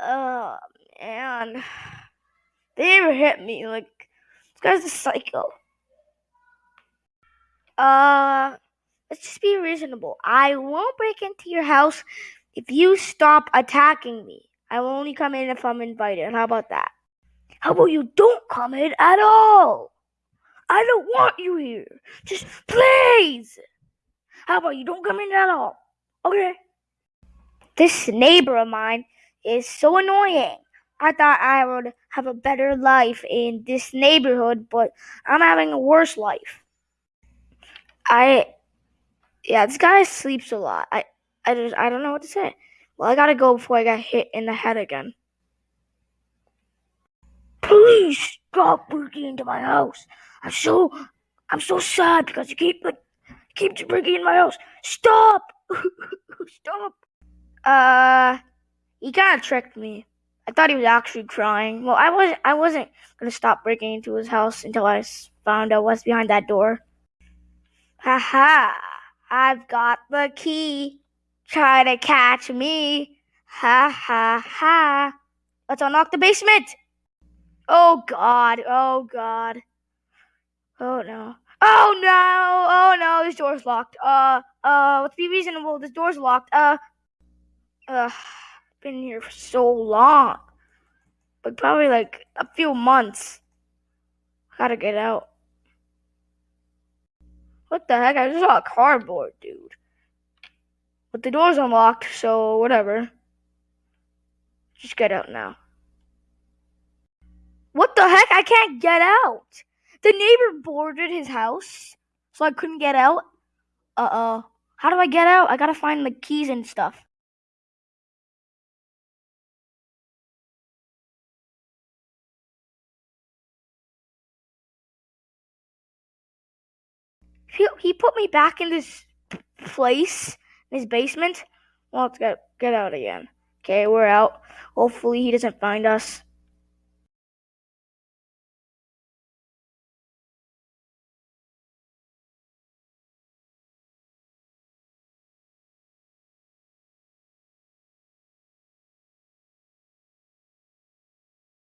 Oh man. They ever hit me. Like this guy's a psycho. Uh let's just be reasonable. I won't break into your house if you stop attacking me. I will only come in if I'm invited. How about that? How about you don't come in at all? I don't want you here. Just please. How about you don't come in at all? Okay. This neighbor of mine is so annoying. I thought I would have a better life in this neighborhood, but I'm having a worse life. I, yeah, this guy sleeps a lot. I, I just, I don't know what to say. Well, I gotta go before I get hit in the head again. Please stop breaking into my house. I'm so, I'm so sad because you keep like, keep breaking into my house. Stop, stop. Uh, he kind of tricked me. I thought he was actually crying. Well, I wasn't. I wasn't gonna stop breaking into his house until I found out what's behind that door. Ha ha! I've got the key. Try to catch me. Ha ha ha! Let's unlock the basement. Oh God! Oh God! Oh no! Oh no! Oh no! This door's locked. Uh, uh, let's be reasonable. This door's locked. Uh, uh, been here for so long, but probably like a few months. Gotta get out. What the heck? I just saw a cardboard, dude. But the door's unlocked, so whatever. Just get out now. What the heck? I can't get out. The neighbor boarded his house, so I couldn't get out. Uh oh. How do I get out? I gotta find the keys and stuff. He, he put me back in this place, in his basement. Well, let's get, get out again. Okay, we're out. Hopefully he doesn't find us.